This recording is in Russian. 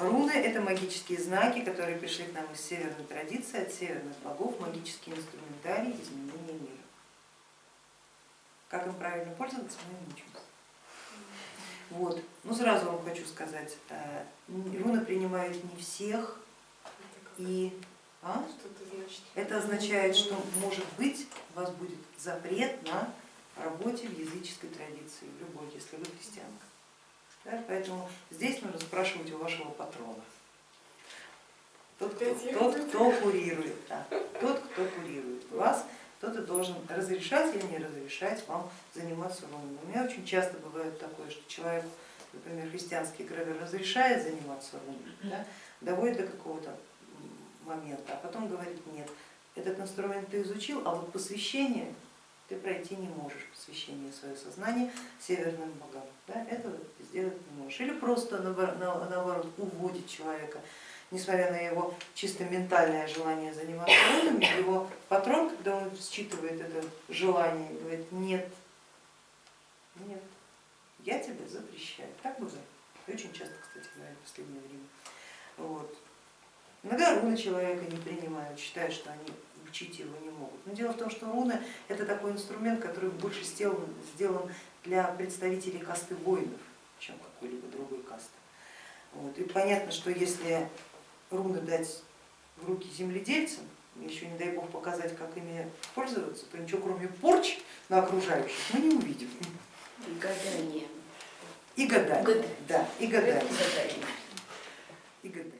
Руны это магические знаки, которые пришли к нам из северной традиции, от северных богов, магические инструментарии изменения мира. Как им правильно пользоваться, мы не учимся. Вот. Ну сразу вам хочу сказать, э, руны принимают не всех и а? это означает, что может быть у вас будет запрет на работе в языческой традиции, в любой, если вы христианка. Да, поэтому здесь нужно спрашивать у вашего патрона. Тот, кто, тот, кто курирует, да, тот, кто курирует вас, тот и должен разрешать или не разрешать вам заниматься рунами. У меня очень часто бывает такое, что человек, например, христианский эгрегор разрешает заниматься рунами, да, доводит до какого-то момента, а потом говорит, нет, этот инструмент ты изучил, а вот посвящение ты пройти не можешь, посвящение свое сознание северным богам, да, можешь. Или просто наоборот уводит человека, несмотря на его чисто ментальное желание заниматься рунами, его патрон, когда он считывает это желание, говорит, нет, нет, я тебе запрещаю. Так бывает. Очень часто, кстати говоря, в последнее время. Вот. Иногда руны человека не принимают, считают, что они учить его не могут. Но дело в том, что руны это такой инструмент, который больше сделан для представителей касты воинов, чем какой-либо другой касты. Вот. И понятно, что если руны дать в руки земледельцам, еще не дай бог показать, как ими пользоваться, то ничего кроме порч на окружающих мы не увидим. И гадание. И гадание. Гадание. Да, и гадание. И гадание. И гадание.